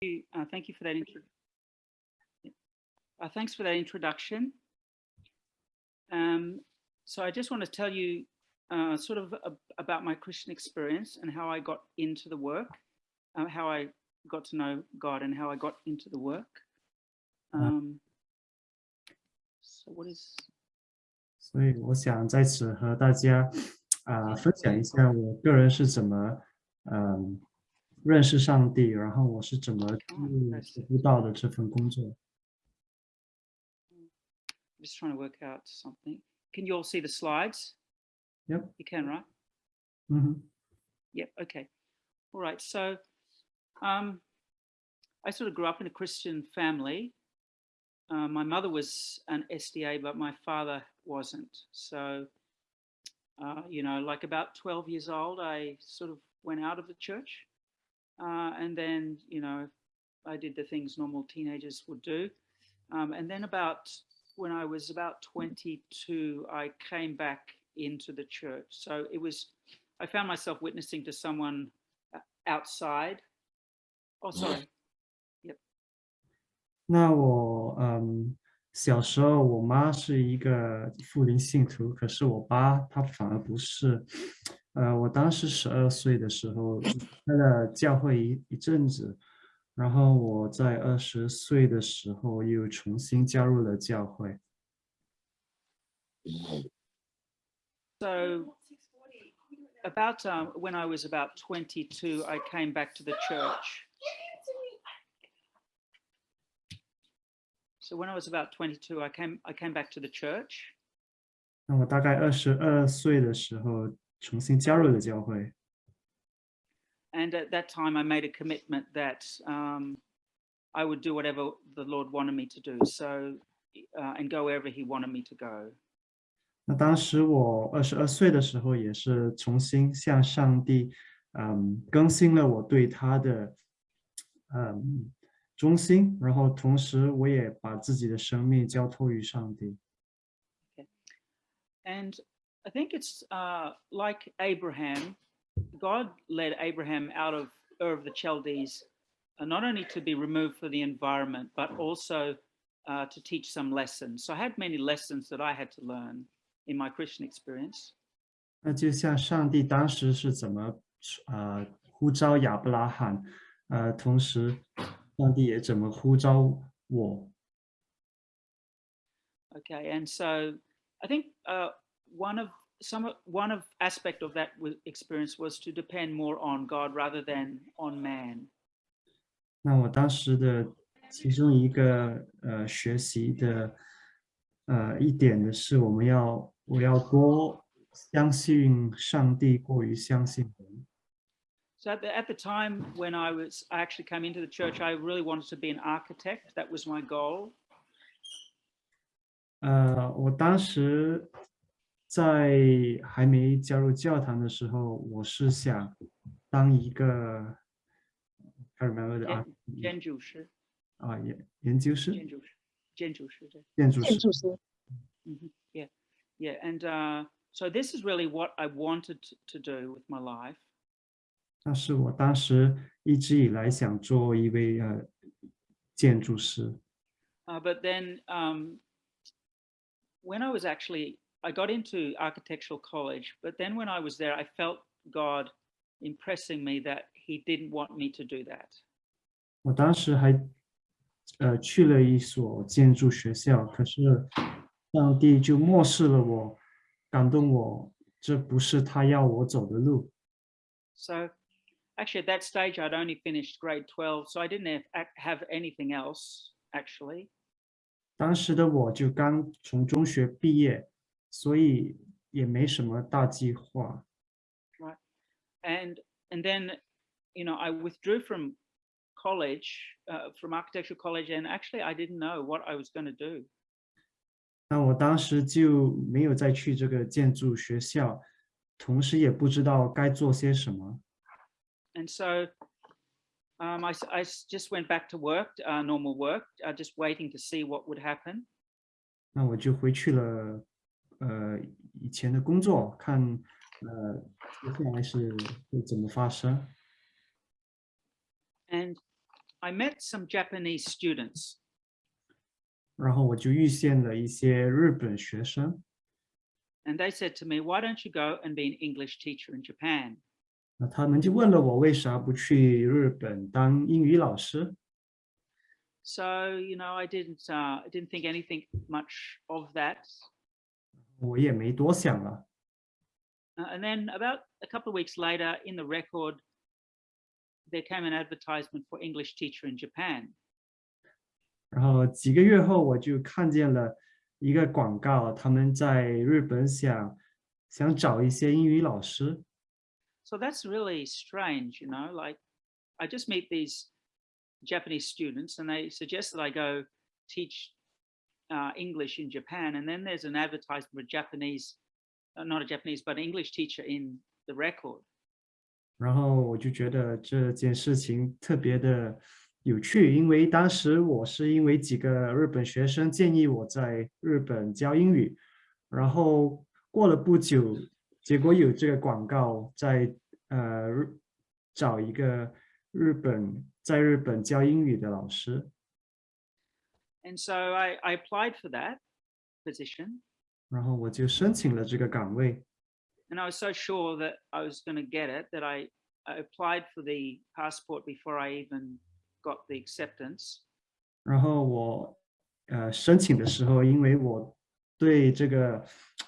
you. Uh, thank you for that intro. Uh, thanks for that introduction. Um, so I just want to tell you uh, sort of a, about my Christian experience and how I got into the work, uh, how I got to know God and how I got into the work. Um, so what is 所以我想在此和大家啊、分享一下我个人是怎么嗯、 认识上帝，然后我是怎么进入布道的这份工作。 I'm just trying to work out something. Can you all see the slides? Yep. You can, right? 嗯哼， Yep. Okay. All right. So, um, I sort of grew up in a Christian family. Uh, my mother was an SDA, but my father wasn't. So, uh, you know, like about 12 years old, I sort of went out of the church. Uh, and then, you know, I did the things normal teenagers would do. Um, and then about when I was about 22, I came back into the church. So it was, I found myself witnessing to someone uh, outside. Oh, sorry. 那我嗯小时候我妈是一个复灵信徒，可是我爸他反而不是。 呃，我当时十二岁的时候开了教会一一阵子，然后我在二十岁的时候又重新加入了教会。So about um, when I was about twenty two, I came back to the church. So when I was about twenty two, I came I came back to the church. 那我大概二十二岁的时候重新加入了教会。 And at that time, I made a commitment that um, I would do whatever the Lord wanted me to do. So, uh, and go wherever He wanted me to go. 那当时我二十二岁的时候，也是重新向上帝，嗯，更新了我对他的，嗯，忠心，然后同时我也把自己的生命交托于上帝。 And I think it's uh, like Abraham, God led Abraham out of Ur of the Chaldees, uh, not only to be removed for the environment, but also uh, to teach some lessons. So I had many lessons that I had to learn in my Christian experience. 那就像上帝当时是怎么，呃，呼召亚伯拉罕，呃，同时上帝也怎么呼召我。 Okay, and so I think uh, one of some of- one of aspect of that wa- experience was to depend more on God rather than on man. 那我当时的其中一个呃学习的呃一点的是，我们要我要多相信上帝，过于相信人。 So at the, at the time when I was, I actually came into the church, I really wanted to be an architect. That was my goal. 呃，我当时 在还没加入教堂的时候，我是想当一个，I remember the 建 art- 建筑师，啊研研究师、建筑师，建筑师，对。建筑师。 Mhm, Yeah, yeah, and uh, so this is really what I wanted to, to do with my life. 那是我当时一直以来想做一位呃建筑师。 Uh, but then um, when I was actually, I got into architectural college, but then when I was there, I felt God impressing me that He didn't want me to do that. 我当时还呃去了一所建筑学校，可是上帝就漠视了我，感动我，这不是他要我走的路。 So actually, at that stage, I'd only finished grade 12, so I didn't have, ac- have anything else actually. 当时的我就刚从中学毕业， 所以也没什么大计划。 and and then you know i withdrew from college uh, from architectural college and actually i didn't know what i was going to do 那我当时就没有再去这个建筑学校，同时也不知道该做些什么。 and so um, I, s- I s- just went back to work uh, normal work uh, just waiting to see what would happen 那我就回去了， 呃，以前的工作，看，呃，接下来是会怎么发生。 and I met some Japanese students 然后我就遇见了一些日本学生， and they said to me, why don't you go and be an English teacher in Japan? 那他们就问了我为啥不去日本当英语老师？ So, you know, I didn't, uh, I didn't think anything much of that. 我也没多想了。 Uh, and then about a couple of weeks later in the record, there came an advertisement for English teacher in Japan. 然后几个月后，我就看见了一个广告，他们在日本想想找一些英语老师。 So that's really strange, you know, like I just meet these Japanese students and they suggest that I go teach uh, English in Japan. And then there's an advertisement for a Japanese, uh, not a Japanese, but an English teacher in the record. 然后我就觉得这件事情特别的有趣，因为当时我是因为几个日本学生建议我在日本教英语，然后过了不久，结果有这个广告在呃日找一个日本在日本教英语的老师， And so I, I applied for that position. 然后我就申请了这个岗位。 And I was so sure that I was going to get it that I, I applied for the passport before I even got the acceptance. 然后我呃申请的时候，因为我对这个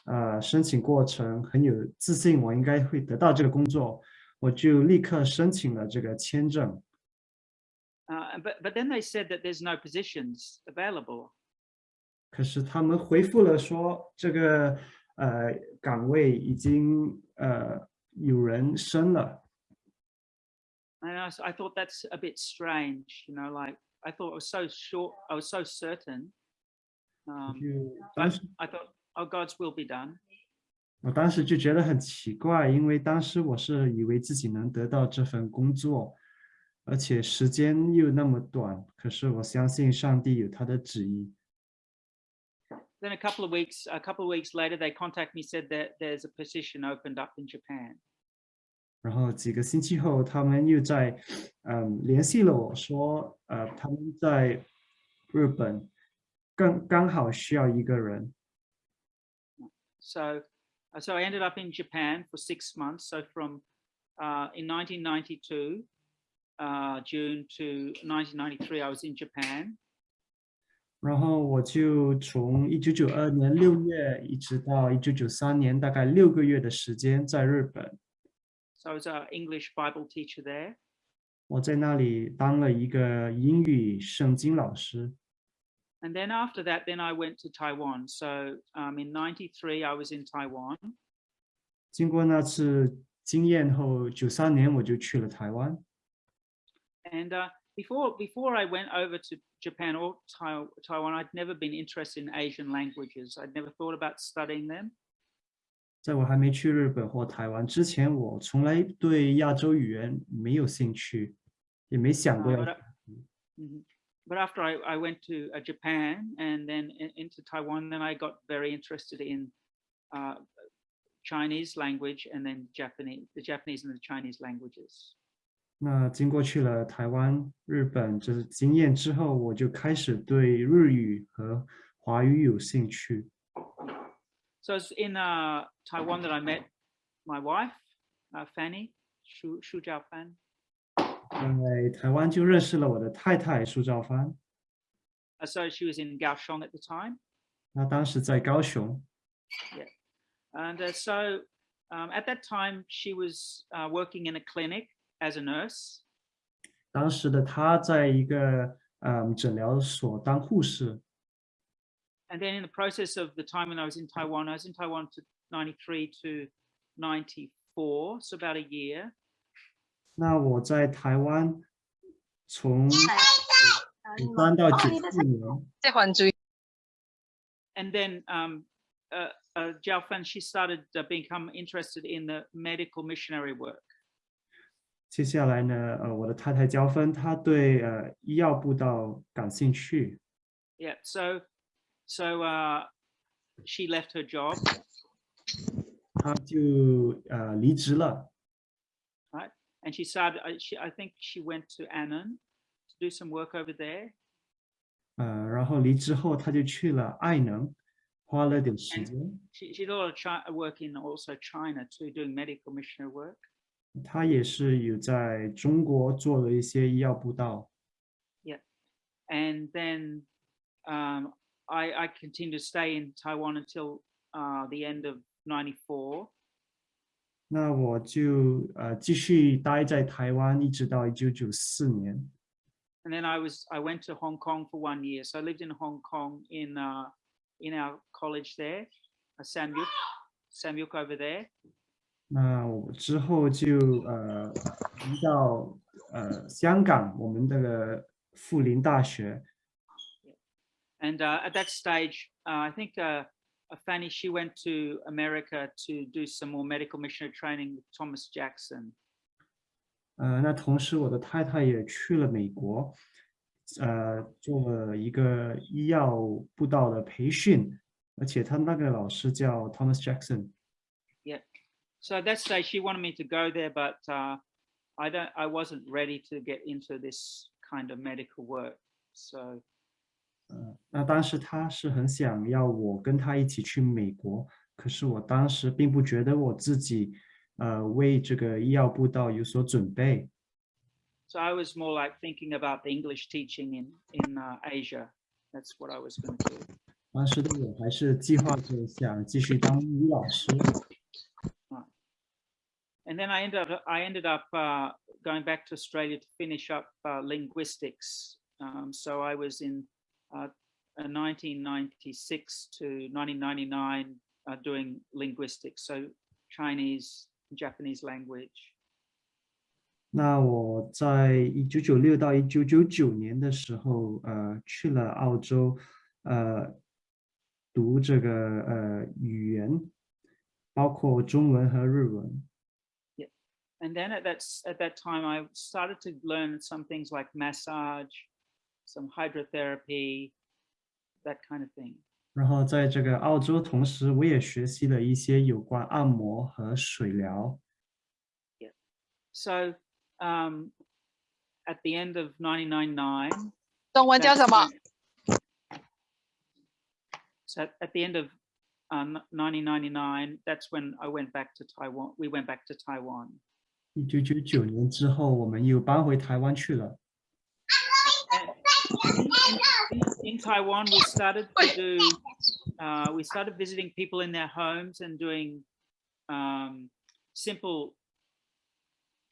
呃申请过程很有自信，我应该会得到这个工作，我就立刻申请了这个签证。 Uh, but, but then they said that there's no positions available. 可是他们回复了说，这个呃岗位已经呃有人升了。 And I, s- I thought that's a bit strange, you know, like I thought I was so sure, I was so certain. 我 Um, 就当 but 时 I thought, oh, God's will be done. 我当时就觉得很奇怪，因为当时我是以为自己能得到这份工作， 而且时间又那么短。可是我相信上帝有他的旨意。 Then a couple of weeks, a couple of weeks later, they contacted me, said that there's a position opened up in Japan. 然后几个星期后，他们又在嗯联系了我说，呃，他们在日本刚刚好需要一个人。 So, uh, so I ended up in Japan for six months. So from uh, in 1992 uh, June to 1993, I was in Japan. 然后我就从一九九二年六月一直到一九九三年，大概六个月的时间在日本。 So I was an English Bible teacher there. 我在那里当了一个英语圣经老师。 And then after that, then I went to Taiwan. So um, in 93, I was in Taiwan. 经过那次经验后，九三年我就去了台湾。 And uh, before, before I went over to Japan or Tai- Taiwan, I'd never been interested in Asian languages. I'd never thought about studying them. 在我还没去日本或台湾之前，我从来对亚洲语言没有兴趣，也没想过 Uh, 要 but, I- Mhm. But after I, I went to uh, Japan and then in- into Taiwan, then I got very interested in uh, Chinese language and then Japanese, the Japanese and the Chinese languages. 那经过去了台湾、日本这经验之后，我就开始对日语和华语有兴趣。 So it's in uh, Taiwan that I met my wife, uh, Fanny Shu, Shu Jiaofan. 在台湾就认识了我的太太苏兆帆， Uh, so she was in Kaohsiung at the time. 她当时在高雄。 And uh, so um, at that time, she was uh, working in a clinic as a nurse. 当时的她在一个嗯诊疗所当护士， And then in the process of the time when I was in Taiwan, I was in Taiwan to 93 to 94, so about a year. 那我在台湾从九三到九四年，即系还注意 And then um, uh, uh, Jiao Fan, she started uh, become interested in the medical missionary work. 接下来呢，呃，我的太太焦芬，她对呃医药布道感兴趣， Yeah, so so uh, she left her job 她就呃离职了， and she started. I, she, I think she went to Annan to do some work over there. 呃，然后离职后他就去了爱能，花了点时间。 She, she did a lot of chi- work in also China too, doing medical missionary work. 他也是有在中国做了一些医药布道， And then um, I, I continued to stay in Taiwan until uh, the end of 94. 那我就呃继续待在台湾，一直到一九九四年。 And then I was I went to Hong Kong for one year. So I lived in Hong Kong in uh, in our college there, uh, Sam Yuk, Sam Yuk over there. 那我之后就呃移到呃香港，我们这个富林大学。And uh, at that stage, uh, I think uh, uh, Fanny she went to America to do some more medical missionary training with Thomas Jackson. 呃，那同时我的太太也去了美国，呃，做了一个医药布道的培训，而且他那个老师叫 Thomas Jackson。So at that stage, she wanted me to go there, but uh, I don't. I wasn't ready to get into this kind of medical work. So 呃，那当时他是很想要我跟他一起去美国，可是我当时并不觉得我自己呃为这个医药布道有所准备。 So I was more like thinking about the English teaching in in uh, Asia. That's what I was going to do. 当时的我还是计划着想继续当英语老师。 And then I ended up I ended up uh, going back to Australia to finish up uh, linguistics. Um, so I was in uh, uh, 1996 to 1999 uh, doing linguistics, so Chinese, Japanese language. 那我在一九九六到一九九九年的时候，呃，去了澳洲，呃，读这个呃语言，包括中文和日文。 And then at that s- at that time, I started to learn some things like massage, some hydrotherapy, that kind of thing. 然后在这个澳洲，同时我也学习了一些有关按摩和水疗。 So um, at the end of 1999, 中文叫什么？ So at, at the end of um, 1999, that's when I went back to Taiwan. We went back to Taiwan. 一九九九年之后，我们又搬回台湾去了。 And in, in- in Taiwan, we started to do, uh, we started visiting people in their homes and doing um, simple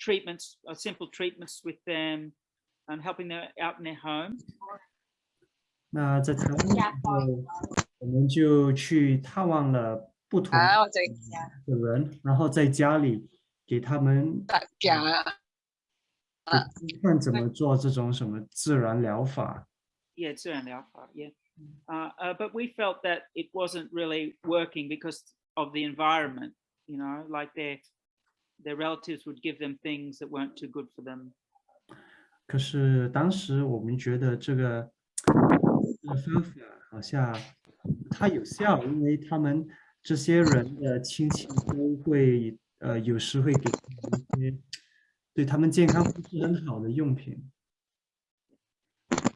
treatments, uh, simple treatments with them and helping them out in their home. 那在台湾的时候，我们就去探望了不同啊，我这个的人，然后在家里 给他们大家看怎么做这种什么自然疗法。Yeah, 自然疗法, yeah. Uh, uh, but we felt that it wasn't really working because of the environment, you know, like their their relatives would give them things that weren't too good for them. 可是当时我们觉得这个这个方法好像不太有效，因为他们这些人的亲戚都会呃有时会给他们一些对他们健康不是很好的用品。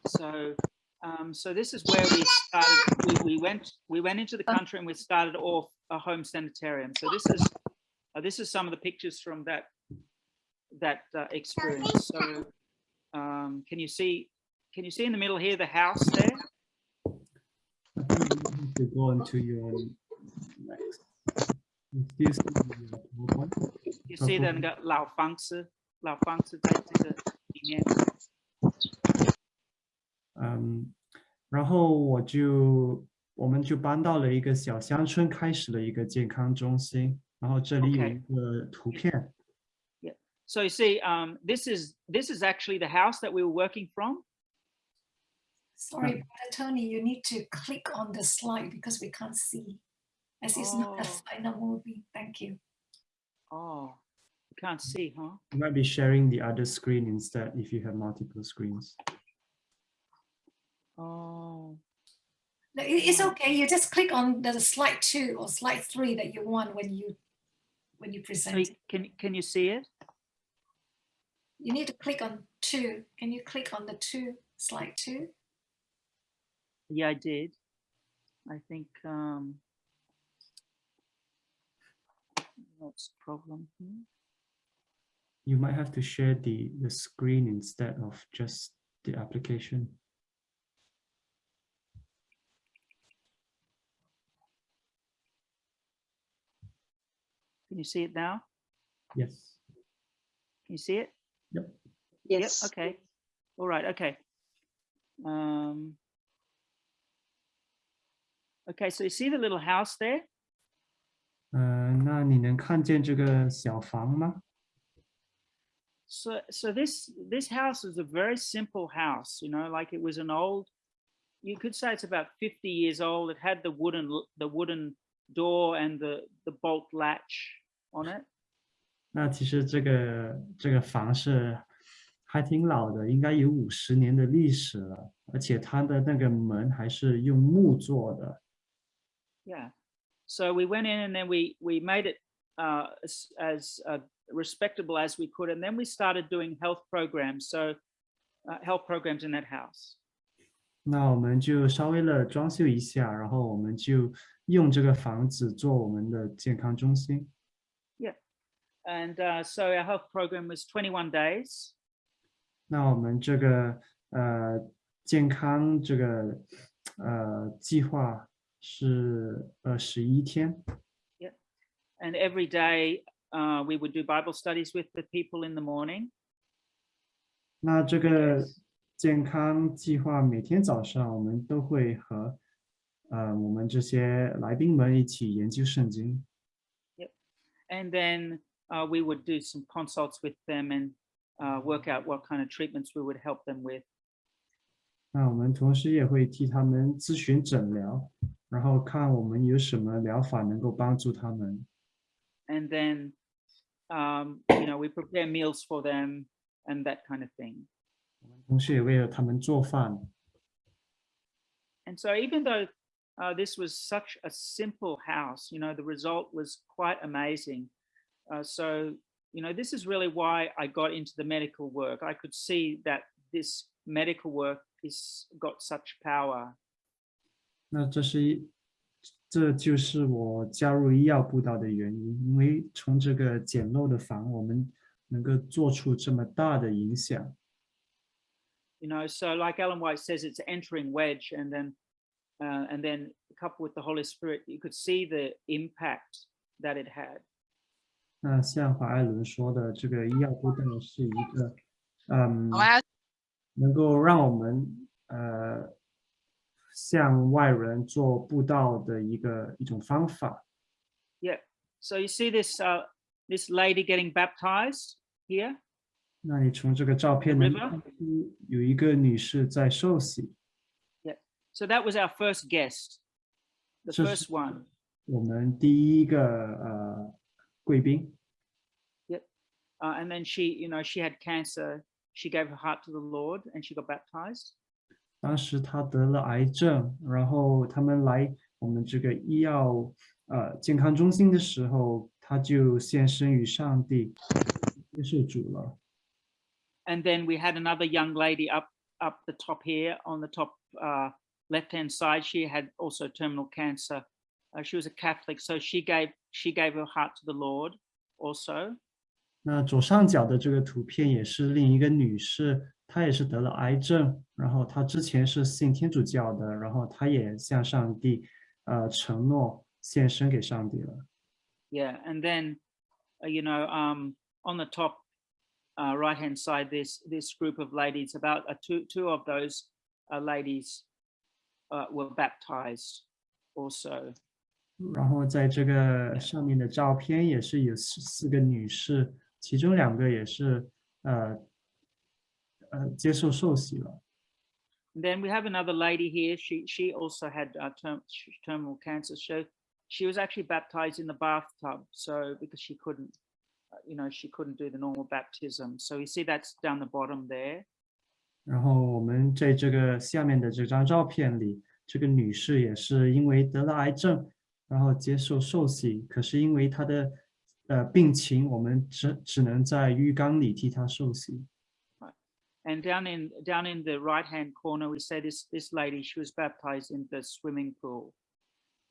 So, um, so this is where we started. We, we went we went into the country and we started off a home sanitarium. So this is uh, this is some of the pictures from that that uh, experience. So, um, can you see can you see in the middle here the house there? To go into your next. You still see the PowerPoint? You see 的那个老房子，老房子在这个里面。嗯，然后我就我们就搬到了一个小乡村，开始了一个健康中心。然后这里有 OK 一个图片。 So you see, um, this is this is actually the house that we were working from. Sorry, Brother Tony, you need to click on the slide because we can't see. As is not Oh. a slide not moving. Thank you. Oh, you can't see, huh? You might be sharing the other screen instead if you have multiple screens. Oh, No, It's okay. You just click on the slide two or slide three that you want when you when you so present. you- can can you see it? you need to click on two. Can you click on the two slide two? Yeah, I did. I think um, what's the problem here? You might have to share the, the screen instead of just the application. Can you see it now? Yes. Can you see it? Yep. Yes. Yep. Okay. All right. Okay. Um, okay. So you see the little house there? 嗯、那你能看见这个小房吗？ So, so this this house is a very simple house. You know, like it was an old. You could say it's about fifty years old. It had the wooden l- the wooden door and the the bolt latch on it. 那其实这个这个房是还挺老的，应该有五十年的历史了，而且它的那个门还是用木做的。 Yeah. So we went in and then we we made it uh, as, as uh, respectable as we could, and then we started doing health programs. So uh, health programs in that house. 那我们就稍微的装修一下，然后我们就用这个房子做我们的健康中心。 And uh, so our health program was 21 days. 那我们这个呃健康这个呃计划 是二十一天， And every day uh, we would do Bible studies with the people in the morning. 那这个健康计划每天早上我们都会和呃我们这些来宾们一起研究圣经。 And then uh, we would do some consults with them and uh, work out what kind of treatments we would help them with. 那我们同时也会替他们咨询诊疗， 然后看我们有什么疗法能够帮助他们。 And then, um, you know, we prepare meals for them and that kind of thing. 同时也为了他们做饭。 And so even though uh, this was such a simple house, you know, the result was quite amazing. Uh, so, you know, this is really why I got into the medical work. I could see that this medical work is got such power. 那这是一，这就是我加入医药布道的原因，因为从这个简陋的房，我们能够做出这么大的影响。You know, so like Ellen White says, it's entering wedge, and then, uh, and then coupled with the Holy Spirit, you could see the impact that it had. 那像华爱伦说的，这个医药布道是一个，嗯，能够让我们呃向外人做布道的一个一种方法。 Yeah. So you see this uh, this lady getting baptized here. 那你从这个照片能 River？看出有一个女士在受洗， So that was our first guest, the So- first one. 我们第一个呃贵宾。 Uh, and then she, you know, she had cancer. She gave her heart to the Lord and she got baptized. 当时她得了癌症，然后他们来我们这个医药呃健康中心的时候，她就献身于上帝，接受主了。 And then we had another young lady up up the top here on the top uh, left hand side. She had also terminal cancer. Uh, she was a Catholic, so she gave she gave her heart to the Lord also. 那左上角的这个图片也是另一个女士， 她也是得了癌症，然后她之前是信天主教的，然后她也向上帝呃承诺献身给上帝了。 Yeah, and then uh, you know um, on the top uh, right hand side, this this group of ladies, about uh, two two of those uh, ladies uh, were baptized also. 然后在这个上面的照片也是有四四个女士，其中两个也是呃 呃接受受洗了。 And then we have another lady here. She she also had uh, term, sh- terminal cancer. So she was actually baptized in the bathtub. So because she couldn't, uh, you know, she couldn't do the normal baptism. So you see that's down the bottom there. 然后我们在这个下面的这张照片里，这个女士也是因为得了癌症，然后接受受洗，可是因为她的呃病情，我们只只能在浴缸里替她受洗。 And down in down in the right hand corner, we say this this lady she was baptized in the swimming pool,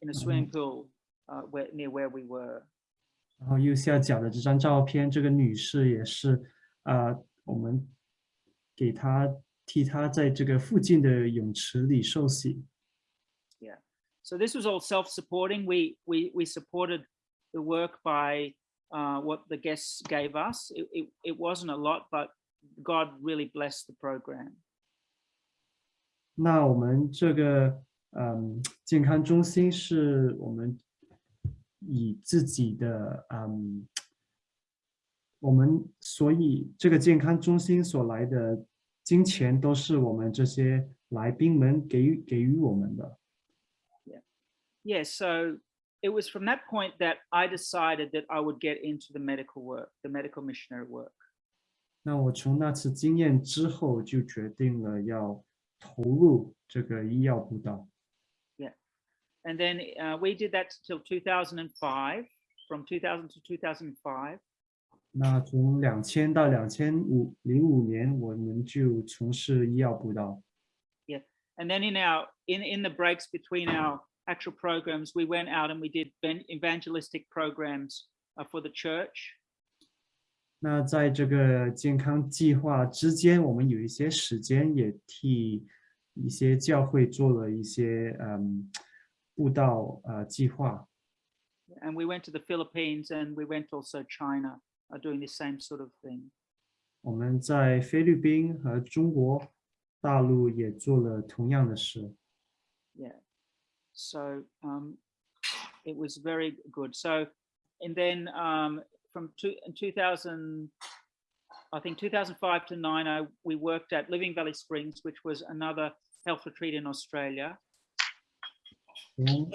in a swimming pool uh, where near where we were. 然后右下角的这张照片，这个女士也是，啊、我们给她替她在这个附近的泳池里受洗。 So this was all self-supporting. We we we supported the work by uh, what the guests gave us. It, it it wasn't a lot, but God really blessed the program. 那我们这个嗯健康中心是我们以自己的嗯，我们所以这个健康中心所来的金钱都是我们这些来宾们给予给予我们的。 Yeah, so it was from that point that I decided that I would get into the medical work, the medical missionary work. 那我从那次经验之后就决定了要投入这个医药布道。 And then uh, we did that till 2005, from 2000 to 2005. 那从两千到两千五零五年，我们就从事医药布道。 And then in our in in the breaks between our actual programs, we went out and we did ben- evangelistic programs uh, for the church. 那在这个健康计划之间，我们有一些时间也替一些教会做了一些嗯布道呃计划。 And we went to the Philippines and we went also China, uh, doing the same sort of thing. 我们在菲律宾和中国大陆也做了同样的事。 Yeah. So um, it was very good. So, and then um, from two, in 2000, I think 2005 to nine, I, we worked at Living Valley Springs, which was another health retreat in Australia. 从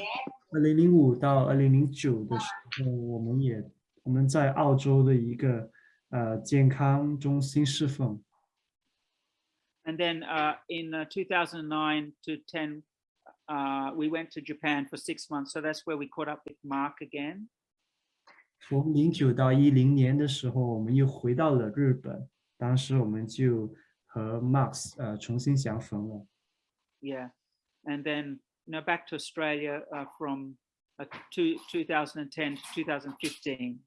二零零五到二零零九的时候，我们也我们在澳洲的一个呃健康中心侍奉。 And then uh, in uh, 2009 to 10, uh, we went to Japan for six months. So that's where we caught up with Mark again. 从零九到一零年的时候，我们又回到了日本，当时我们就和 Max 呃重新相逢了。Yeah. And then, you know, back to Australia uh, from uh, two, 2010 to 2015.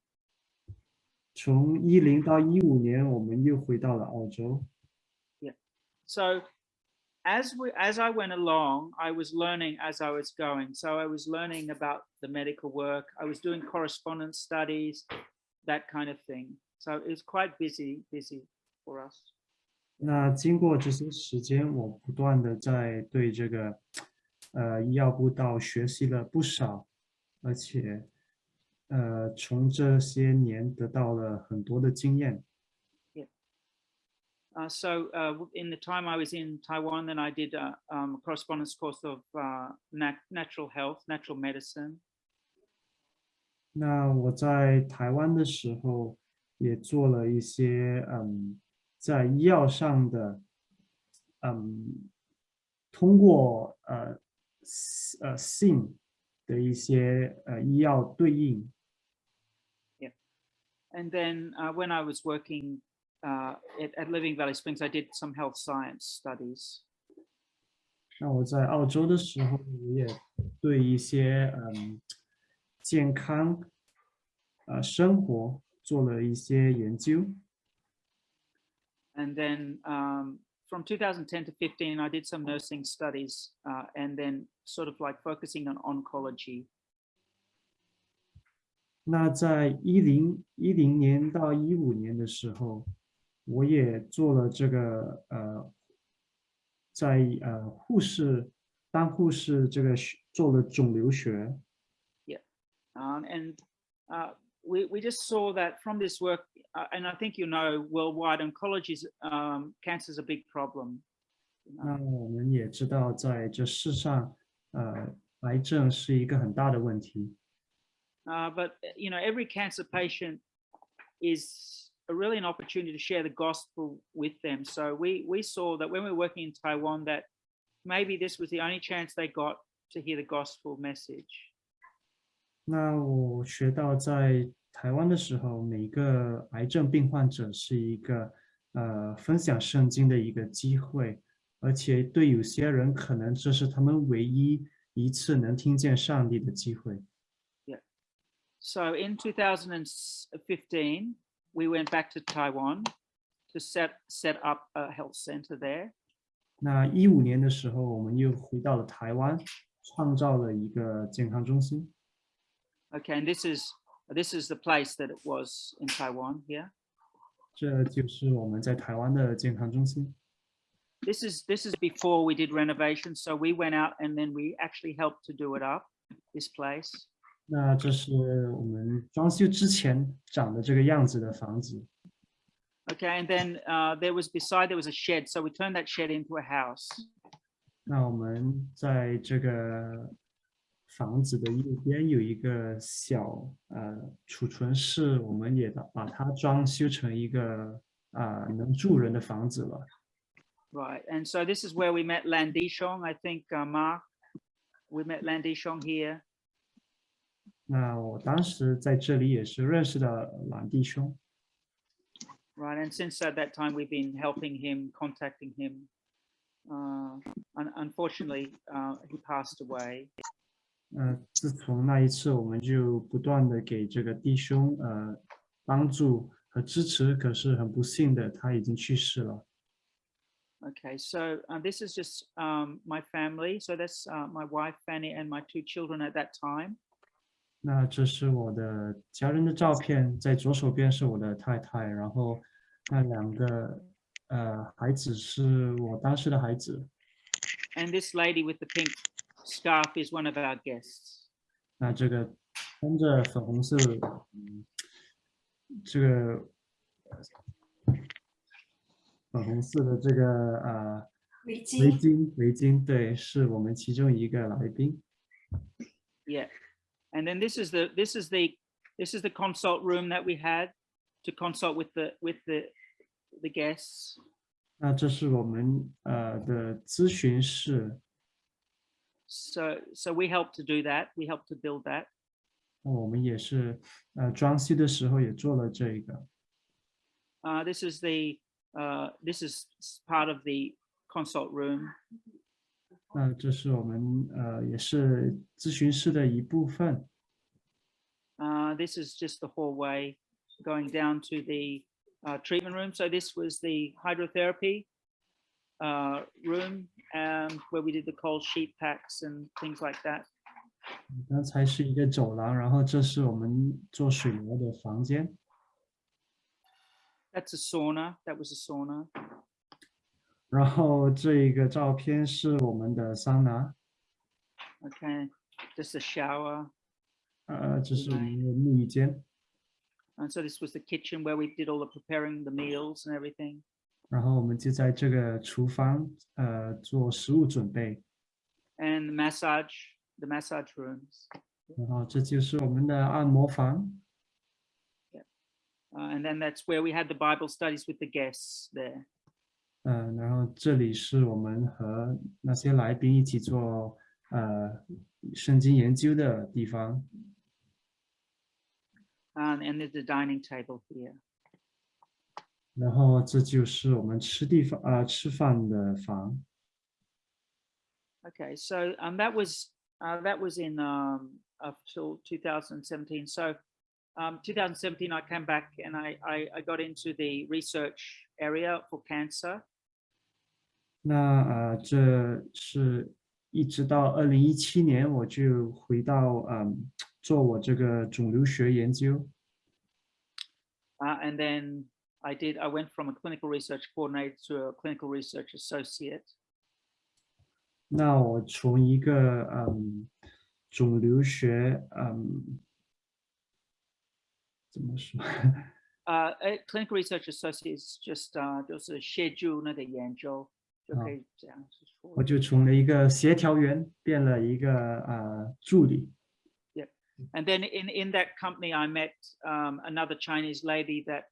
从一零到一五年，我们又回到了澳洲。So as we as I went along, I was learning as I was going. So I was learning about the medical work. I was doing correspondence studies, that kind of thing. So it was quite busy, busy for us. 那经过这些时间，我不断的在对这个呃医药布道学习了不少，而且呃从这些年得到了很多的经验。 Uh, so uh, w- in the time I was in Taiwan, then I did a, um, a correspondence course of uh, nat- natural health, natural medicine. 那我在台湾的时候，也做了一些嗯，在医药上的，嗯，通过呃 s- 呃性的一些呃医药对应。 And then uh, when I was working uh, at, at Living Valley Springs, I did some health science studies. 那我在澳洲的时候，我也对一些嗯健康呃生活做了一些研究。 And then um, from 2010 to 15, I did some nursing studies uh, and then sort of like focusing on oncology. 那在一零一零年到一五年的时候， 我也做了这个呃，在呃护士当护士这个学做了肿瘤学。 Um, and uh, we, we just saw that from this work, uh, and I think you know worldwide, oncology is um, cancer is a big problem. you know. 那我们也知道，在这世上，呃，癌症是一个很大的问题。 Uh, but uh, you know, every cancer patient is a really an opportunity to share the gospel with them. So we we saw that when we were working in Taiwan, that maybe this was the only chance they got to hear the gospel message. 那我学到在台湾的时候，每个癌症病患者是一个 呃分享圣经的一个机会，而且对有些人可能这是他们唯一一次能听见上帝的机会。 So in 2015, we went back to Taiwan to set set up a health center there. 那一五年的时候，我们又回到了台湾，创造了一个健康中心。 Okay, and this is this is the place that it was in Taiwan here. 这就是我们在台湾的健康中心。 This is this is before we did renovation, so we went out and then we actually helped to do it up. This place. 那这是我们装修之前长的这个样子的房子。 Okay, and then uh, there was beside there was a shed, so we turned that shed into a house. 那我们在这个房子的右边有一个小呃储存室，我们也把把它装修成一个啊、能住人的房子了。 Right, and so this is where we met Lan Dishong. I think uh, Mark, we met Lan Dishong here. 那我当时在这里也是认识的蓝弟兄。 Right, and since at that time we've been helping him, contacting him. Uh, un- unfortunately, uh, he passed away. 呃，自从那一次，我们就不断的给这个弟兄呃帮助和支持，可是很不幸的，他已经去世了。 Okay, so uh, this is just um, my family. So that's uh, my wife Fanny and my two children at that time. 那这是我的家人的照片，在左手边是我的太太，然后那两个呃孩子是我当时的孩子。And this lady with the pink scarf is one of our guests. 那这个穿着粉红色，嗯，这个粉红色的这个呃围围巾巾，围巾，对，是我们其中一个来宾。Yeah, and then this is the this is the this is the consult room that we had to consult with the with the the guests. 那这是我们呃的咨询室， So so we helped to do that. We helped to build that. 那我们也是呃装修的时候也做了这个。 Uh, this is the uh, this is s- part of the consult room. 那这是我们呃也是咨询室的一部分。 Uh, this is just the hallway going down to the uh, treatment room. So this was the hydrotherapy uh, room um, where we did the cold sheet packs and things like that. 刚才是一个走廊，然后这是我们做水疗的房间。 That's a sauna. That was a sauna. 然后这一个照片是我们的桑拿， Okay, just a shower. 呃，这是我们 Right. 的沐浴间。 And so this was the kitchen where we did all the preparing the meals and everything. 然后我们就在这个厨房呃做食物准备。 And the massage, the massage rooms. 然后这就是我们的按摩房。 Uh, and then that's where we had the Bible studies with the guests there. 嗯，然后这里是我们和那些来宾一起做呃圣经研究的地方。 Um, and there's the dining table here. 然后这就是我们吃地方啊、吃饭的房。 Okay, so um, that was uh, that was in um, up till 2017. So um, 2017, I came back and I, I I got into the research area for cancer. 那呃，这是一直到二零一七年，我就回到嗯做我这个肿瘤学研究。Uh, and then I did, I went from a clinical research coordinator to a clinical research associate. 那我从一个嗯肿瘤学嗯怎么说？Uh, a clinical research associate is just uh, 就是协助那个研究，就可以这样子说。我就从了一个协调员变了一个呃助理。 And then in, in that company, I met um, another Chinese lady that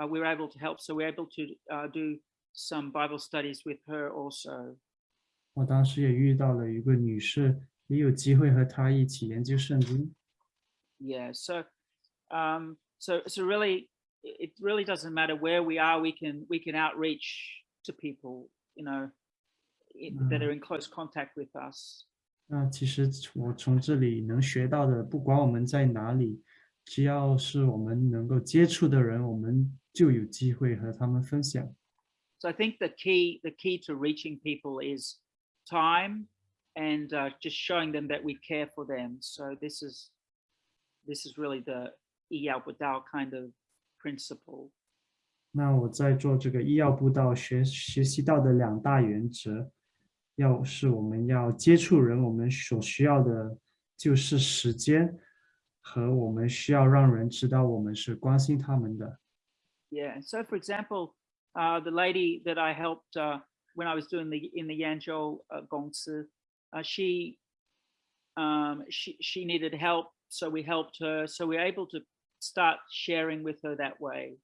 uh, we were able to help. So we were able to uh, do some Bible studies with her also. 我当时也遇到了一个女士，也有机会和她一起研究圣经。 Yeah. So, um, so, so really, it it really doesn't matter where we are. We can we can outreach to people, you know, i- that are in close contact with us. 那其实我从这里能学到的，不管我们在哪里，只要是我们能够接触的人，我们就有机会和他们分享。 So I think the key the key to reaching people is time and uh, just showing them that we care for them. So this is this is really the Iyao Budao kind of principle. 那我在做这个医药步道学学习到的两大原则，要是我们要接触人，我们所需要的就是时间，和我们需要让人知道我们是关心他们的。Yeah. So for example, uh, the lady that I helped uh, when I was doing the in the Yanzhou uh, Gongsi, uh, she um, she she needed help, so we helped her. So we we're able to start sharing with her that way.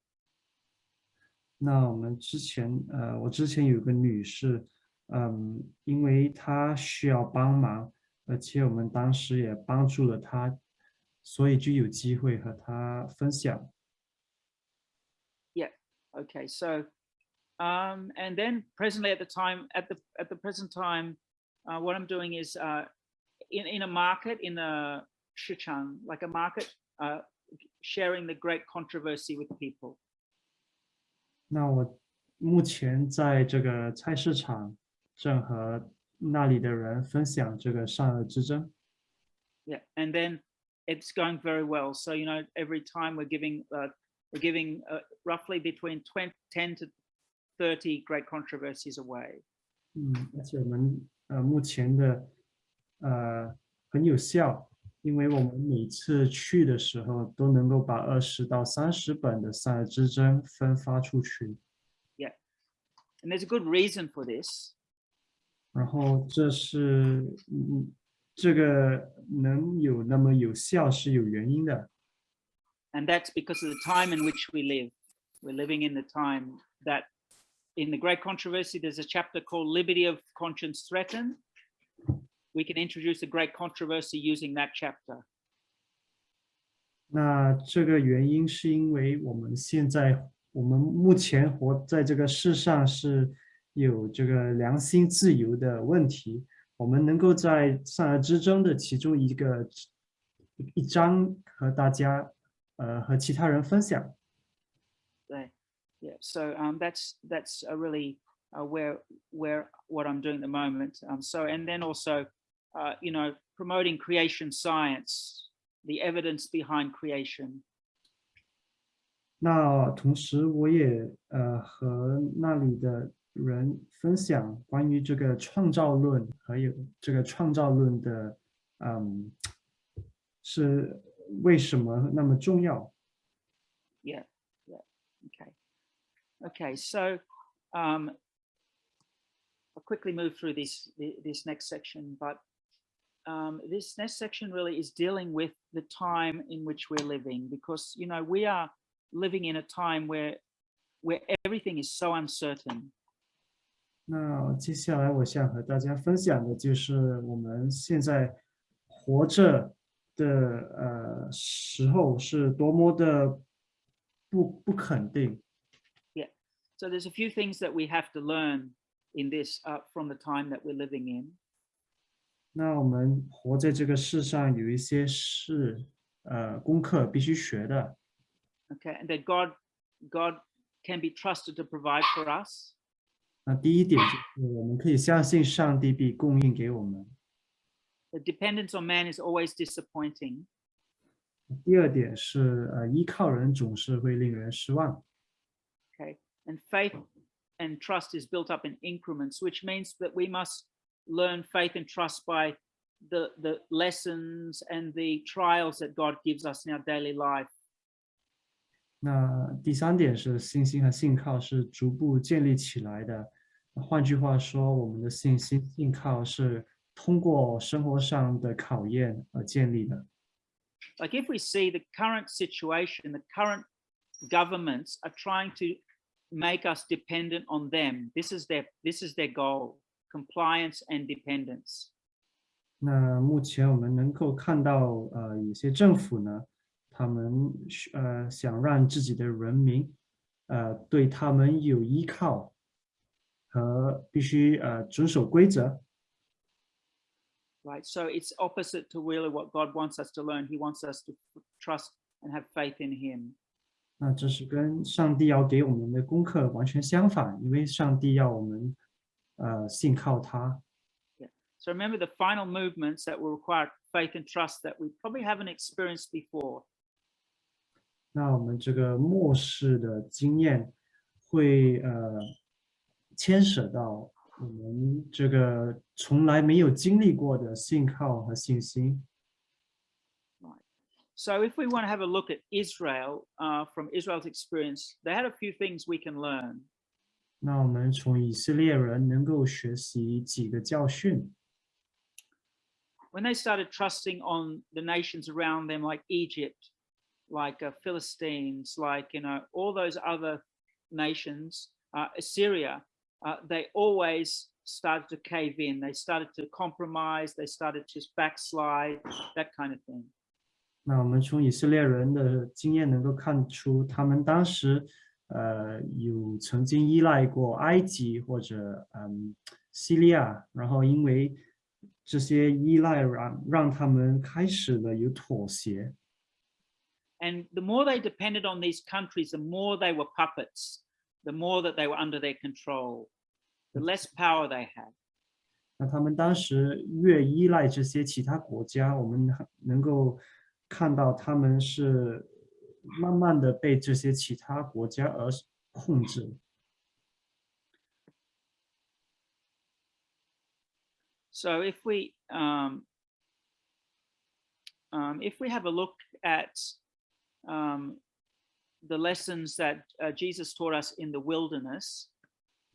那我们之前，呃，我之前有个女士，嗯，因为她需要帮忙，而且我们当时也帮助了她，所以就有机会和她分享。 Okay, so um, and then presently at the time at the at the present time, uh, what I'm doing is uh, in in a market in a shichang, like a market, uh, sharing the great controversy with people. 那我目前在这个菜市场，正和那里的人分享这个善恶之争。Yeah, and then it's going very well. So you know, every time we're giving uh, we're giving uh, roughly between 20, 10 to 30 great controversies away. 嗯，而且我们呃目前的呃很有效，因为我们每次去的时候都能够把二十到三十本的善恶之争分发出去， And there's a good reason for this. 然后这是嗯这个能有那么有效是有原因的， And that's because of the time in which we live. We're living in the time that in the great controversy, there's a chapter called Liberty of Conscience Threatened. We can introduce a great controversy using that chapter. 那这个原因是因为我们现在我们目前活在这个世上是有这个良心自由的问题，我们能够在善恶之争的其中一个一章和大家呃和其他人分享。 There. Yeah. So um, that's that's a really uh, where where what I'm doing at the moment. Um, so and then also, uh, you know, promoting creation science, the evidence behind creation. 那同时我也呃和那里的人分享关于这个创造论，还有这个创造论的嗯是为什么那么重要。 Yeah, yeah, okay. Okay, so um, I'll quickly move through this thi- this next section, but um, this next section really is dealing with the time in which we're living, because you know we are living in a time where where everything is so uncertain. 那接下来我想和大家分享的就是我们现在活着的呃时候是多么的不不肯定。 So there's a few things that we have to learn in this uh, from the time that we're living in. 那我们活在这个世上有一些是呃功课必须学的。 Okay, and that God God can be trusted to provide for us. 那第一点就是我们可以相信上帝必供应给我们。 The dependence on man is always disappointing. 第二点是呃依靠人总是会令人失望。 Okay, and faith and trust is built up in increments, which means that we must learn faith and trust by the the lessons and the trials that God gives us in our daily life. 那第三点是信心和信靠是逐步建立起来的。换句话说，我们的信心、信靠是通过生活上的考验而建立的。 Like if we see the current situation, the current governments are trying to make us dependent on them. This is their this is their goal: compliance and dependence. 那目前我们能够看到，呃，有些政府呢， 他们需呃想让自己的人民呃对他们有依靠和必须呃遵守规则。 right? So it's opposite to really what God wants us to learn. He wants us to f- trust and have faith in Him. 那这是跟上帝要给我们的功课完全相反，因为上帝要我们 呃信靠他。 So remember the final movements that will require faith and trust that we probably haven't experienced before. 那我们这个末世的经验会呃牵扯到我们这个从来没有经历过的信靠和信心。 So if we want to have a look at Israel uh, from Israel's experience, they had a few things we can learn. 那我们从以色列人能够学习几个教训。 When they started trusting on the nations around them, like Egypt, like uh, Philistines, like you know all those other nations, uh, Assyria, uh, they always started to cave in. They started to compromise. They started to backslide, that kind of thing. 那我们从以色列人的经验能够看出，他们当时 呃有曾经依赖过埃及或者嗯叙利亚，然后因为这些依赖让让他们开始了有妥协。And the more they depended on these countries, the more they were puppets, the more that they were under their control, the less power they had. 那他们当时越依赖这些其他国家，我们能够看到他们是慢慢的被这些其他国家而控制。 So if we um, um, if we have a look at um, the lessons that uh, Jesus taught us in the wilderness,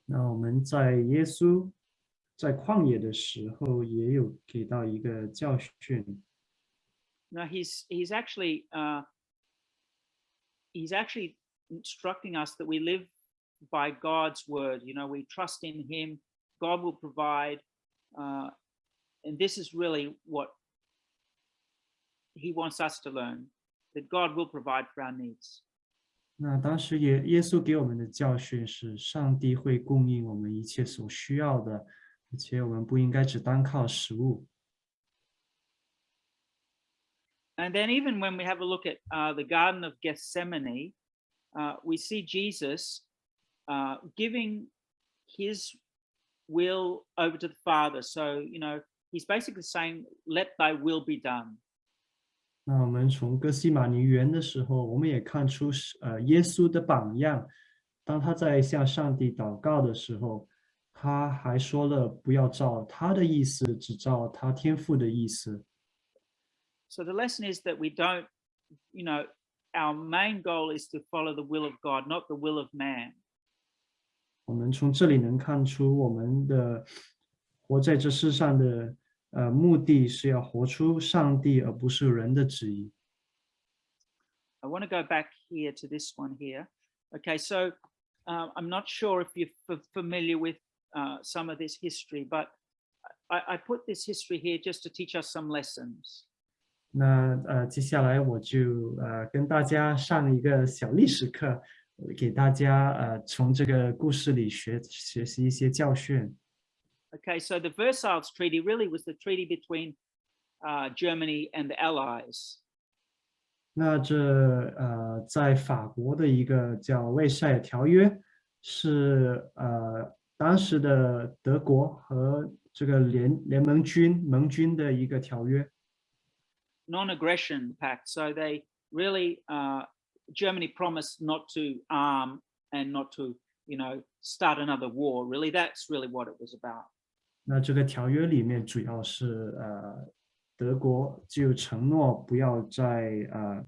那我们在耶稣在旷野的时候，也有给到一个教训。 now he's he's actually uh, he's actually instructing us that we live by God's word. You know, we trust in Him. God will provide, uh, and this is really what He wants us to learn: that God will provide for our needs. 那当时耶耶稣给我们的教训是，上帝会供应我们一切所需要的，而且我们不应该只单靠食物。 And then, even when we have a look at uh, the Garden of Gethsemane, uh, we see Jesus uh, giving his will over to the Father. So, you know, he's basically saying, Let thy will be done. 那我们从哥西马尼园的时候，我们也看出是呃耶稣的榜样。当他在向上帝祷告的时候，他还说了不要照他的意思，只照他天父的意思。 So, the lesson is that we don't, you know, our main goal is to follow the will of God, not the will of man. 我们从这里能看出，我们的活在这世上的呃目的是要活出上帝，而不是人的旨意。 I want to go back here to this one here. Okay, so uh, I'm not sure if you're f- familiar with uh, some of this history, but I, I put this history here just to teach us some lessons. 那呃，接下来我就呃跟大家上一个小历史课，给大家呃从这个故事里学学习一些教训。Okay, so the Versailles Treaty really was the treaty between uh, Germany and the Allies. 那这呃，在法国的一个叫《魏塞尔条约》，是呃当时的德国和这个联联盟军盟军的一个条约。non-aggression pact. So they really, uh, Germany promised not to arm and not to, you know, start another war. Really, that's really what it was about. 那这个条约里面主要是呃，德国就承诺不要再呃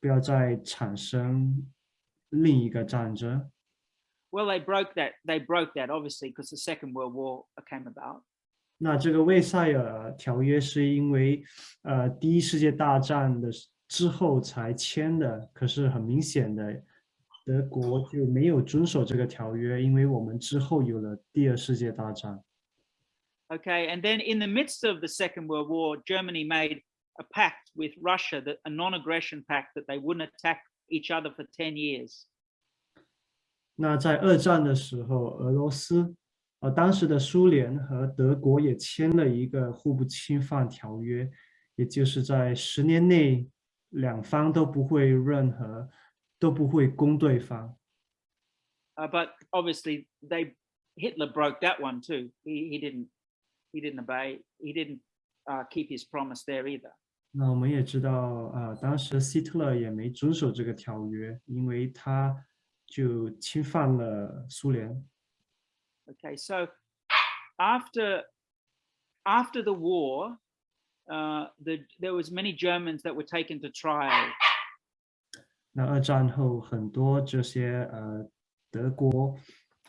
不要再产生另一个战争。 Well, they broke that. They broke that obviously because the Second World War came about. 那这个卫塞尔条约是因为呃第一世界大战的之后才签的，可是很明显的，德国就没有遵守这个条约，因为我们之后有了第二世界大战。 Okay, and then in the midst of the Second World War, Germany made a pact with Russia, that a non-aggression pact that they wouldn't attack each other for 10 years. 那在二战的时候，俄罗斯， 呃，当时的苏联和德国也签了一个互不侵犯条约，也就是在十年内，两方都不会任何都不会攻对方。Uh, but obviously they Hitler broke that one too. He, he didn't he didn't obey, he didn't uh, keep his promise there either. 那我们也知道，啊、当时希特勒也没遵守这个条约，因为他就侵犯了苏联。Okay, so after after the war, uh, the, there was many Germans that were taken to trial. 那二战后，很多这些呃德国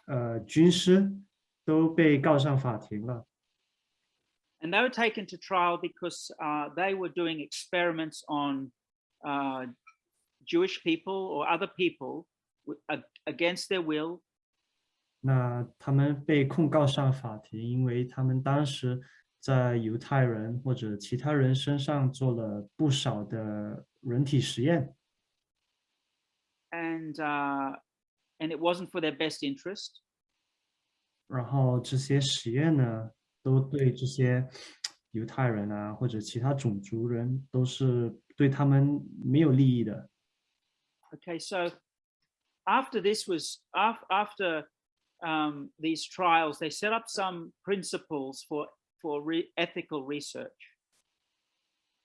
呃军师都被告上法庭了。 And they were taken to trial because uh, they were doing experiments on uh, Jewish people or other people wi- ag- against their will 那他们被控告上法庭，因为他们当时在犹太人或者其他人身上做了不少的人体实验， and uh, and it wasn't for their best interest. 然后这些实验呢，都对这些犹太人啊或者其他种族人都是对他们没有利益的。 Okay, so after this was af- after um, these trials, they set up some principles for for re- ethical research.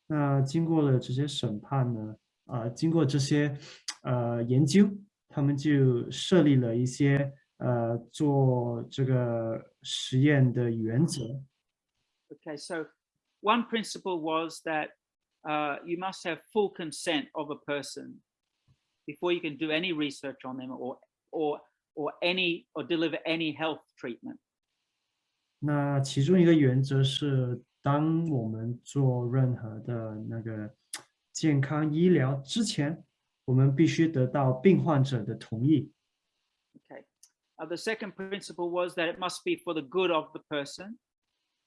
那经过了这些审判呢，啊、经过这些呃研究，他们就设立了一些呃做这个实验的原则。 Okay, so one principle was that uh, you must have full consent of a person before you can do any research on them or or or any or deliver any health treatment. 那其中一个原则是，当我们做任何的那个健康医疗之前，我们必须得到病患者的同意。 Okay. Uh, the second principle was that it must be for the good of the person.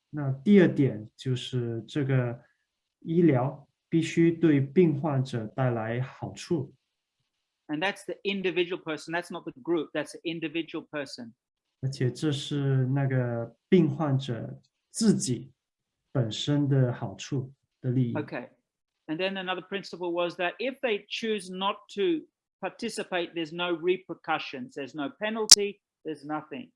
那第二点就是这个医疗必须对病患者带来好处。 And that's the individual person. That's not the group. That's the individual person. 而且这是那个病患者自己本身的好处的利益。 Okay. And then another principle was that if they choose not to participate, there's no repercussions, there's no penalty, there's nothing.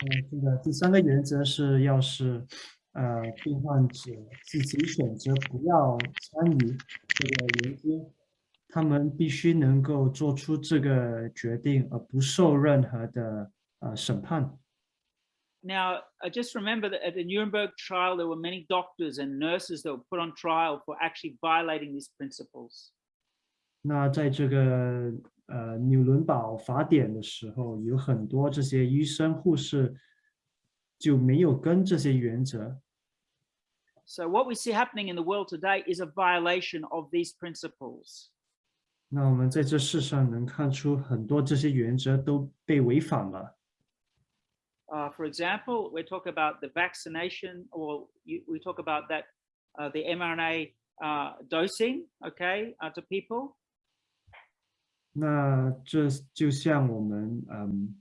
呃，这个第三个原则是，要是呃病患者自己选择不要参与这个研究， 他们必须能够做出这个决定，而不受任何的呃审判。 Now, I just remember that at the Nuremberg trial, there were many doctors and nurses that were put on trial for actually violating these principles. 那在这个呃纽伦堡法典的时候，有很多这些医生护士就没有跟这些原则， So, what we see happening in the world today is a violation of these principles. 那我们在这世上能看出很多这些原则都被违反了。Uh, for example, we talk about the vaccination, or you, we talk about that uh, the mRNA uh, dosing, okay, uh, to people. 那这就像我们嗯，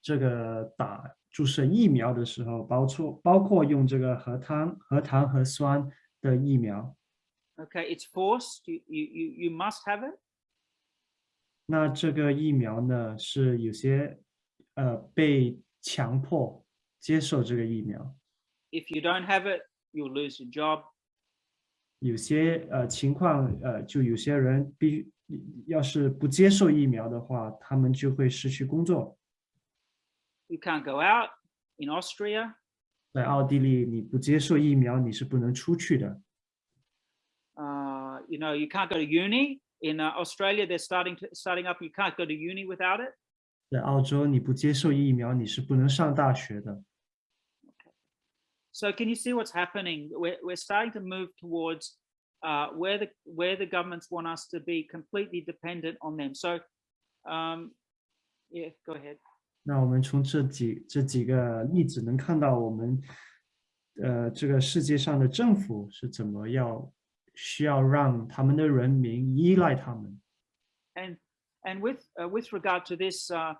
这个打注射疫苗的时候，包括包括用这个核糖、核糖核酸的疫苗，Okay, it's forced. You you you, you must have it. 那这个疫苗呢是有些呃被强迫接受这个疫苗，If you don't have it, you'll lose your job. 有些呃情况呃就有些人必要是不接受疫苗的话，他们就会失去工作。You can't go out. In Austria, 在奥地利，你不接受疫苗，你是不能出去的。uh, you know, you can't go to uni. In uh, Australia, they're starting to starting up. You can't go to uni without it. 在澳洲，你不接受疫苗，你是不能上大学的。 So can you see what's happening? We're, we're starting to move towards uh, where the where the governments want us to be completely dependent on them. So, um, yeah, go ahead. 那我们从这几这几个例子能看到，我们 呃，这个世界上的政府是怎么要 需要让他们的人民依赖他们。 And and with uh, with regard to this, uh,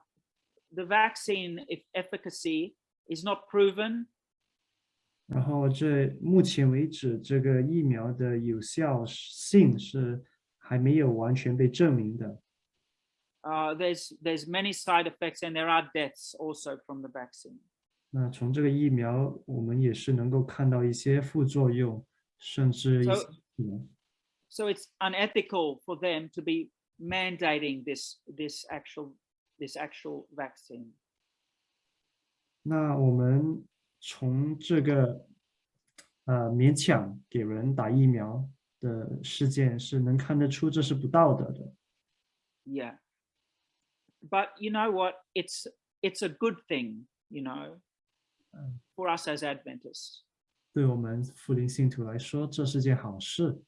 the vaccine if efficacy is not proven. 然后这目前为止，这个疫苗的有效性是还没有完全被证明的。 Uh, there's there's many side effects and there are deaths also from the vaccine. 那从这个疫苗，我们也是能够看到一些副作用，甚至一 So- 些死亡 So it's unethical for them to be mandating this this actual this actual vaccine. 那我们从这个呃勉强给人打疫苗的事件是能看得出这是不道德的。 Yeah. But you know what? It's it's a good thing, you know, Mm. for us as Adventists, 对我们复临信徒来说，这是件好事。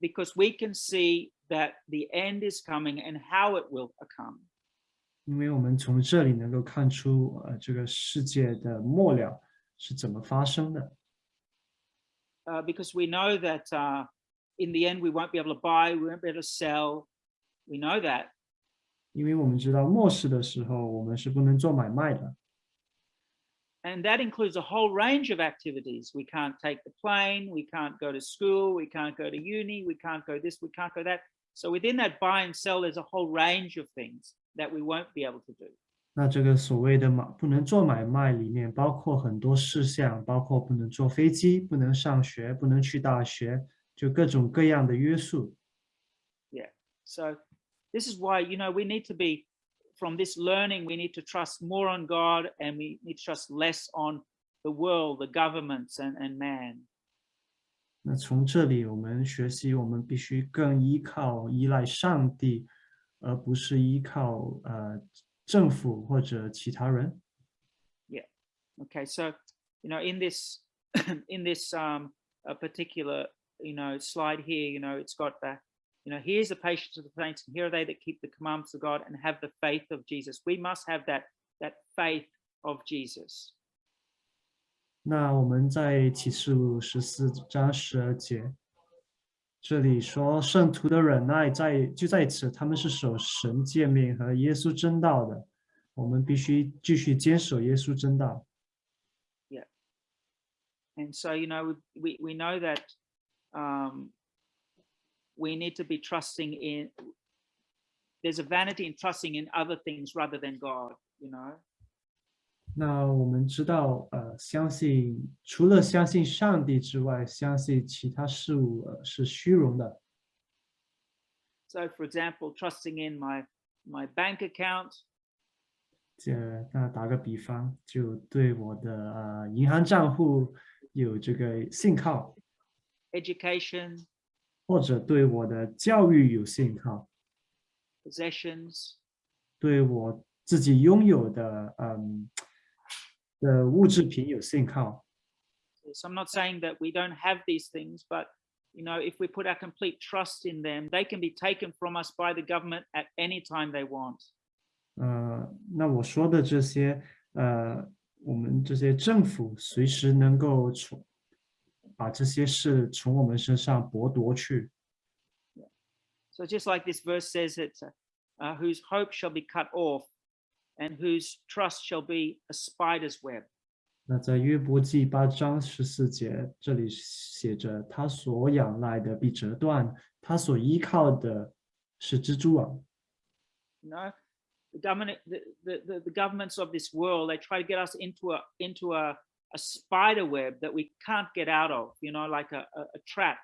Because we can see that the end is coming and how it will come. 因为我们从这里能够看出，呃，这个世界的末了是怎么发生的。Uh, because we know that uh, in the end we won't be able to buy, we won't be able to sell. We know that. 因为我们知道末世的时候，我们是不能做买卖的。And that includes a whole range of activities. We can't take the plane, we can't go to school, we can't go to uni, we can't go this, we can't go that. So within that buy and sell, there's a whole range of things that we won't be able to do. 那这个所谓的买不能做买卖里面，包括很多事项，包括不能坐飞机、不能上学、不能去大学，就各种各样的约束。 So this is why, you know, we need to be from this learning, we need to trust more on God and we need to trust less on the world, the governments and, and man. 那从这里我们学习，我们必须更依靠、依赖上帝，而不是依靠呃政府或者其他人。 Okay, so you know, in this in this um a particular you know slide here, you know, it's got that you know, here's the patience of the saints, and here are they that keep the commandments of God and have the faith of Jesus. We must have that that faith of Jesus. 那我们在启示录十四章十二节，这里说圣徒的忍耐在就在此，他们是守神诫命和耶稣真道的。我们必须继续坚守耶稣真道。 And so, you know, we we know that um, we need to be trusting in. There's a vanity in trusting in other things rather than God. You know. 那我们知道，呃，相信除了相信上帝之外，相信其他事物、呃、是虚荣的。 So, for example, trusting in my my bank account, 这那打个比方，就对我的呃银行账户有这个信靠， education, 或者对我的教育有信靠， possessions, 对我自己拥有的嗯的物质品有信靠。 So I'm not saying that we don't have these things, but you know, if we put our complete trust in them, they can be taken from us by the government at any time they want. 呃，那我说的这些，呃，我们这些政府随时能够从 把这些事从我们身上剥夺去。 So just like this verse says, it's uh, uh, whose hope shall be cut off, and whose trust shall be a spider's web. 那在约伯记八章十四节，这里写着：他所仰赖的必折断，他所依靠的是蜘蛛网。 You know, the government, the, the, the, the governments of this world, they try to get us into a into a, a spider web that we can't get out of. You know, like a, a, a trap.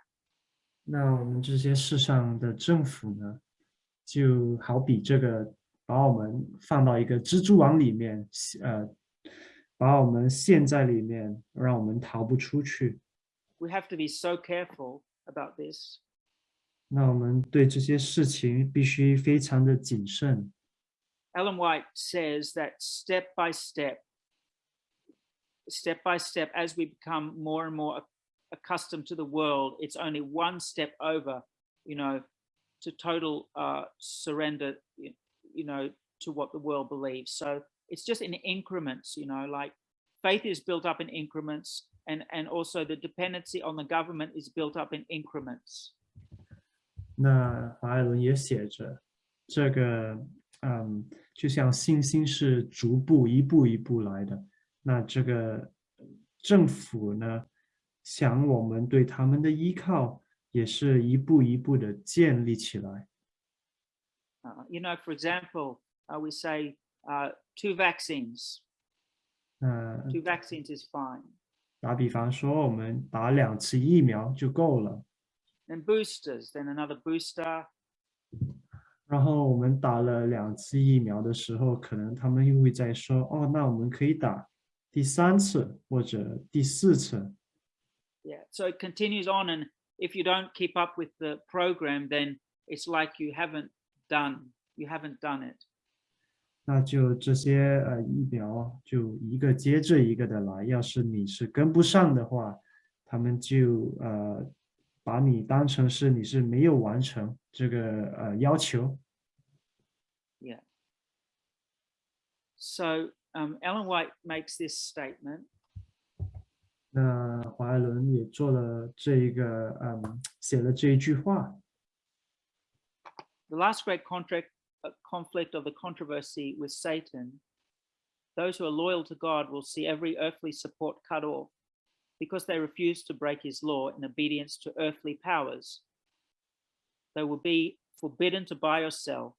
那我们这些世上的政府呢，就好比这个，把我们放到一个蜘蛛网里面，呃，把我们陷在里面，让我们逃不出去。 We have to be so careful about this. 那我们对这些事情必须非常的谨慎。 Ellen White says that step by step, step by step, as we become more and more accustomed to the world, it's only one step over, you know, to total uh, surrender, you, you know, to what the world believes. So it's just in increments, you know, like faith is built up in increments. and, and also the dependency on the government is built up in increments. 那华爱伦也写着，这个嗯，就像信心是逐步一步一步来的， 那这个政府呢，想我们对他们的依靠也是一步一步的建立起来。Uh, you know, for example, uh, we say uh, two vaccines. 那 Two vaccines is fine. 打比方说，我们打两次疫苗就够了。Then boosters, then another booster. 然后我们打了两次疫苗的时候，可能他们又会再说，哦，那我们可以打第三次或者第四次。 Yeah. So it continues on, and if you don't keep up with the program, then it's like you haven't done. You haven't done it. 那就这些呃疫苗就一个接着一个的来，要是你是跟不上的话，他们就呃把你当成是你是没有完成这个呃要求。 Yeah. So um, Ellen White makes this statement. 那华伦也做了这一个，嗯，写了这一句话。The last great contract uh, conflict of the controversy with Satan, those who are loyal to God will see every earthly support cut off because they refuse to break his law in obedience to earthly powers. They will be forbidden to buy or sell,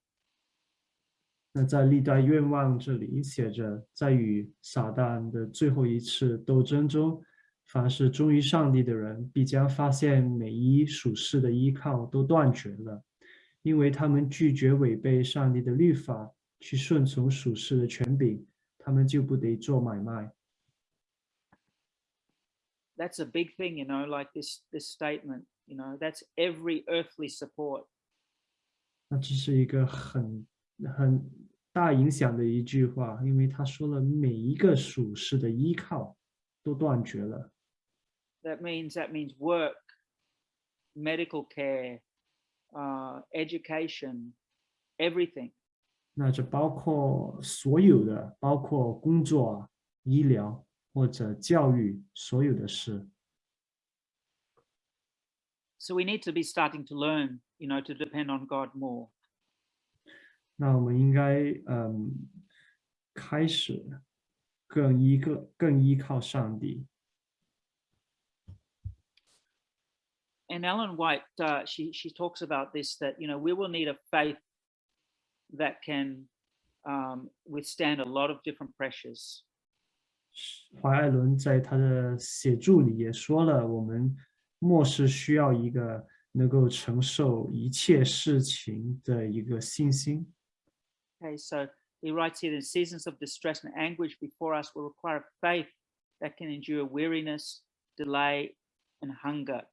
那在历代愿望这里写着，在与撒旦的最后一次斗争中，凡是忠于上帝的人，必将发现每一属世的依靠都断绝了，因为他们拒绝违背上帝的律法，去顺从属世的权柄，他们就不得做买卖。That's a big thing, you know, like this this statement, you know, that's every earthly support. 那这是一个很很大影响的一句话，因为他说了每一个属世的依靠都断绝了。 That means that means work, medical care, uh, education, everything. 那这包括所有的，包括工作、医疗或者教育，所有的事。 So we need to be starting to learn, you know, to depend on God more. 那我们应该嗯，开始更依个更依靠上帝。And Ellen White, uh, she she talks about this that you know we will need a faith that can um, withstand a lot of different pressures. 华爱伦在他的写著里也说了，我们末世需要一个能够承受一切事情的一个信心。Okay, so he writes here: "The seasons of distress and anguish before us will require faith that can endure weariness, delay, and hunger.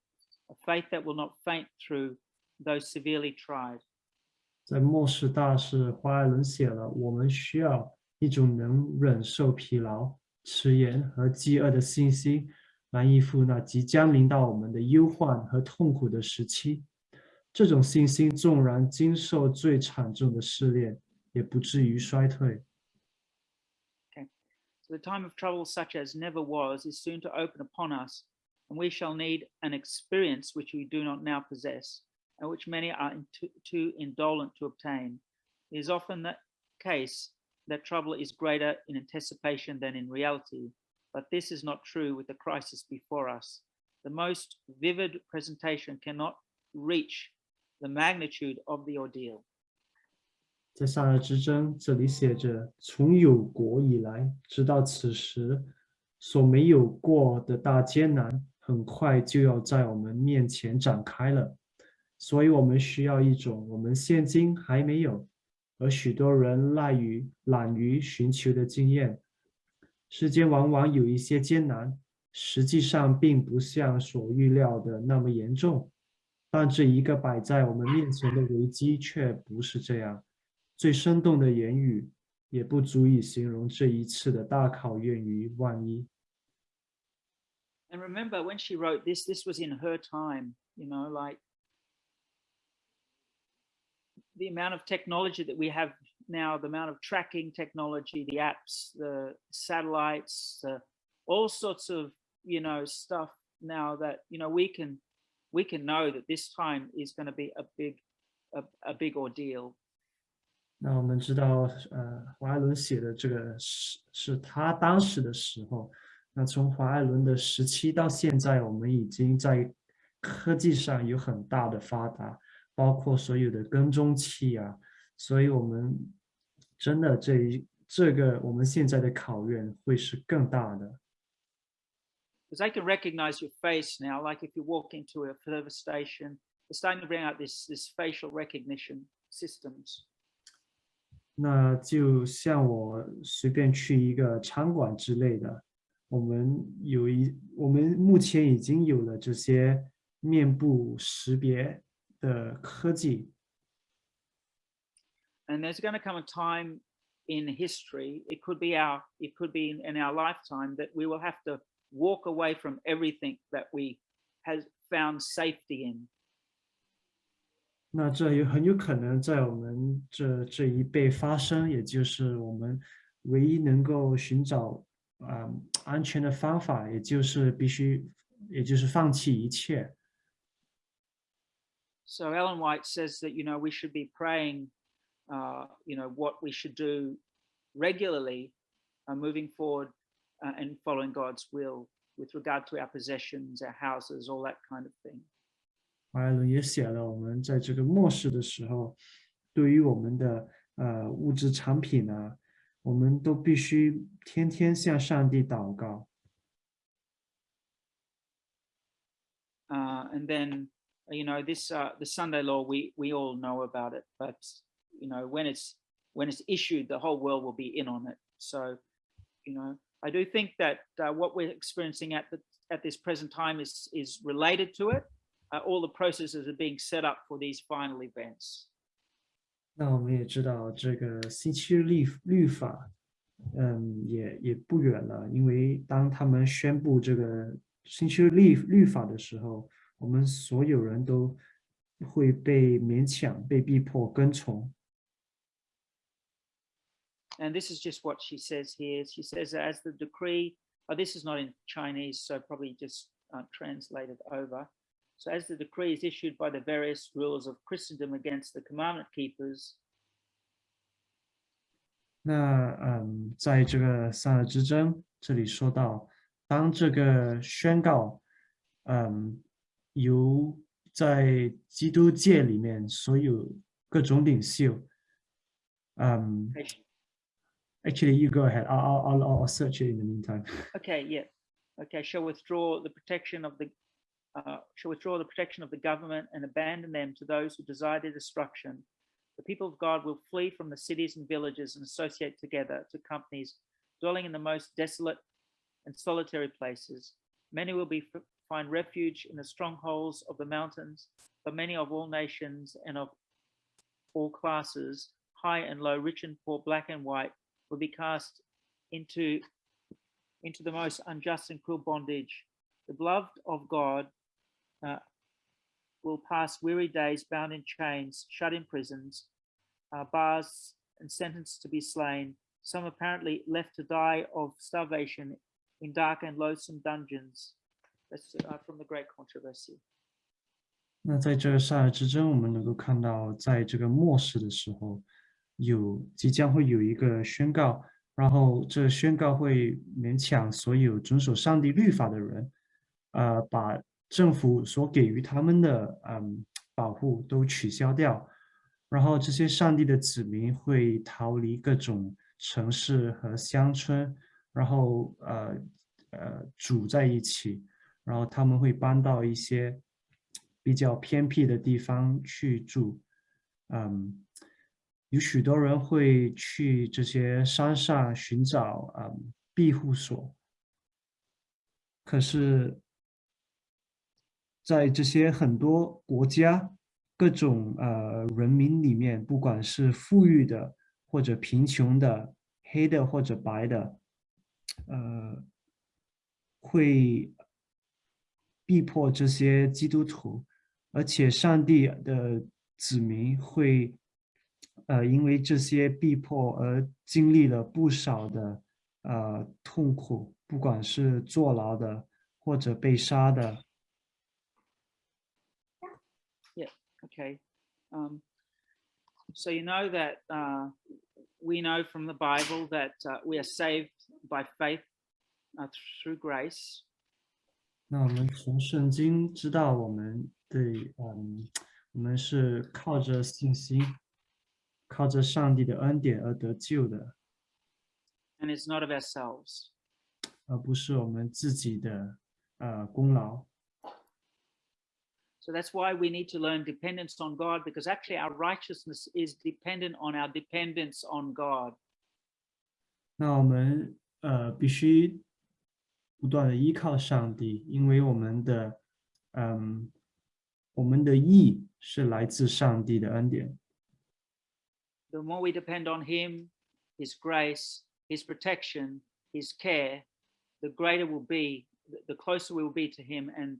A faith that will not faint through those severely tried." 在末世大事，华爱伦写了，我们需要一种能忍受疲劳、迟延和饥饿的信心，来应付那即将临到我们的忧患和痛苦的时期。这种信心纵然经受最惨重的试炼， 也不至于衰退。 So the time of trouble, such as never was, is soon to open upon us, and we shall need an experience which we do not now possess, and which many are in too, too indolent to obtain. It is often the case that trouble is greater in anticipation than in reality, but this is not true with the crisis before us. The most vivid presentation cannot reach the magnitude of the ordeal. 在萨尔之争，这里写着：从有国以来，直到此时，所没有过的大艰难，很快就要在我们面前展开了。所以，我们需要一种我们现今还没有，而许多人赖于懒于寻求的经验。世间往往有一些艰难，实际上并不像所预料的那么严重，但这一个摆在我们面前的危机却不是这样。最生动的言语也不足以形容这一次的大考验于万一。 And remember, when she wrote this, this was in her time, you know, like the amount of technology that we have now, the amount of tracking technology, the apps, the satellites, uh, all sorts of you know, stuff now that, you know, we can, we can know that this time is going to be a big, a, a big ordeal. 那我们知道，呃，华爱伦写的这个是是他当时的时候。那从华爱伦的时期到现在，我们已经在科技上有很大的发达，包括所有的跟踪器啊，所以我们真的这一这个我们现在的考验会是更大的。Because I can recognize your face now, like if you walk into a service station, they're starting to bring out this this facial recognition systems. 那就像我随便去一个餐馆之类的，我们有一我们目前已经有了这些面部识别的科技。And there's going to come a time in history, it could be our, it could be in, in our lifetime that we will have to walk away from everything that we has found safety in. 那这有很有可能在我们这这一辈发生，也就是我们唯一能够寻找啊、呃、安全的方法，也就是必须，也就是放弃一切。So Ellen White says that you know we should be praying, uh, you know what we should do regularly, uh, moving forward uh, and following God's will with regard to our possessions, our houses, all that kind of thing. 华爱伦也写了，我们在这个末世的时候，对于我们的呃物质产品呢，我们都必须天天向上帝祷告。Uh, and then you know this uh, the Sunday law we we all know about it, but you know when it's when it's issued, the whole world will be in on it. So you know I do think that uh, what we're experiencing at the at this present time is is related to it. Uh, all the processes are being set up for these final events. 那我们也知道这个星期日律律法，嗯，也也不远了，因为当他们宣布这个星期日律律法的时候，我们所有人都会被勉强、被逼迫跟从。 And this is just what she says here. She says, as the decree, oh, this is not in Chinese, so probably just uh, translated over. So as the decree is issued by the various rulers of Christendom against the commandment keepers, 那嗯，在这个三二之争这里说到，当这个宣告，嗯，由在基督界里面所有各种领袖，嗯 Actually, you go ahead. I'll, I'll, I'll search it in the meantime. okay, yeah, okay, shall withdraw the protection of the uh, shall withdraw the protection of the government and abandon them to those who desire their destruction. The people of God will flee from the cities and villages and associate together to companies dwelling in the most desolate and solitary places. Many will be find refuge in the strongholds of the mountains, but many of all nations and of all classes, high and low, rich and poor, black and white, will be cast into, into the most unjust and cruel bondage. The beloved of God uh, will pass weary days bound in chains, shut in prisons, uh, bars, and sentenced to be slain. Some apparently left to die of starvation in dark and loathsome dungeons. That's uh, from the Great Controversy. 那在这个萨尔之争，我们能够看到，在这个末世的时候，有即将会有一个宣告，然后这宣告会勉强所有遵守上帝律法的人，呃，把 政府所给予他们的嗯保护都取消掉，然后这些上帝的子民会逃离各种城市和乡村，然后呃呃组在一起，然后他们会搬到一些比较偏僻的地方去住，嗯，有许多人会去这些山上寻找嗯庇护所，可是。在这些很多国家、各种呃人民里面，不管是富裕的或者贫穷的、黑的或者白的，呃，会逼迫这些基督徒，而且上帝的子民会呃因为这些逼迫而经历了不少的呃痛苦，不管是坐牢的。或者被杀的。Okay. Um, so you know that uh, we know from the Bible that uh, we are saved by faith uh, through grace. 那我们从圣经知道，我们对，嗯，我们是靠着信心，靠着上帝的恩典而得救的， and it's not of ourselves. 而不是我们自己的呃功劳。 So that's why we need to learn dependence on God because actually our righteousness is dependent on our dependence on God. 那我们呃必须不断的依靠上帝，因为我们的嗯我们的义是来自上帝的恩典。 The more we depend on Him, His grace, His protection, His care, the greater we'll be, th- the closer we will be to Him, and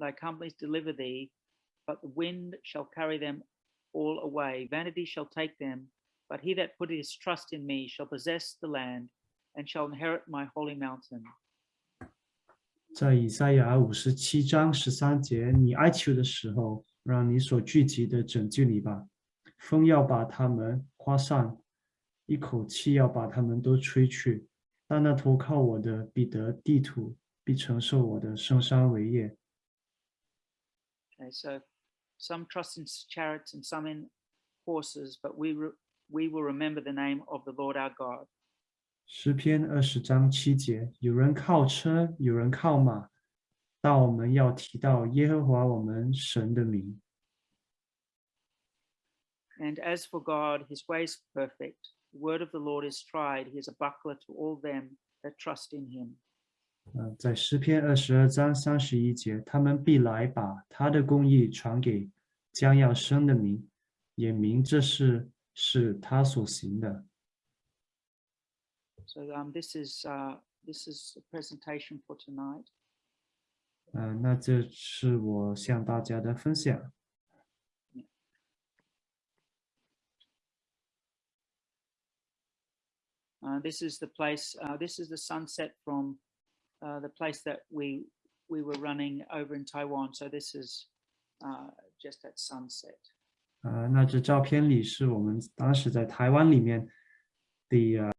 thy companies deliver thee, but the wind shall carry them all away. Vanity shall take them, but he that putteth his trust in me shall possess the land and shall inherit my holy mountain. 在以赛亚五十七章十三节，你哀求的时候，让你所聚集的拯救你吧。风要把他们刮散，一口气要把他们都吹去。但那投靠我的，必得地土，必承受我的圣山为业。 Okay, so some trust in s- chariots and some in horses, but we re- we will remember the name of the Lord our God. 诗篇二十章七节，有人靠车，有人靠马，但我们要提到耶和华我们神的名。 And as for God, his way is perfect. The word of the Lord is tried. He is a buckler to all them that trust in him. 呃，在诗篇二十二章三十一节，他们必来把他的公义传给将要生的民，也明这事是他所行的。So um, this is uh, this is a presentation for tonight. 呃，那这是我向大家的分享。Uh, this is the place. Uh, this is the sunset from uh, the place that we we were running over in Taiwan. So this is uh, just at sunset. 呃，那这照片里是我们当时在台湾里面的呃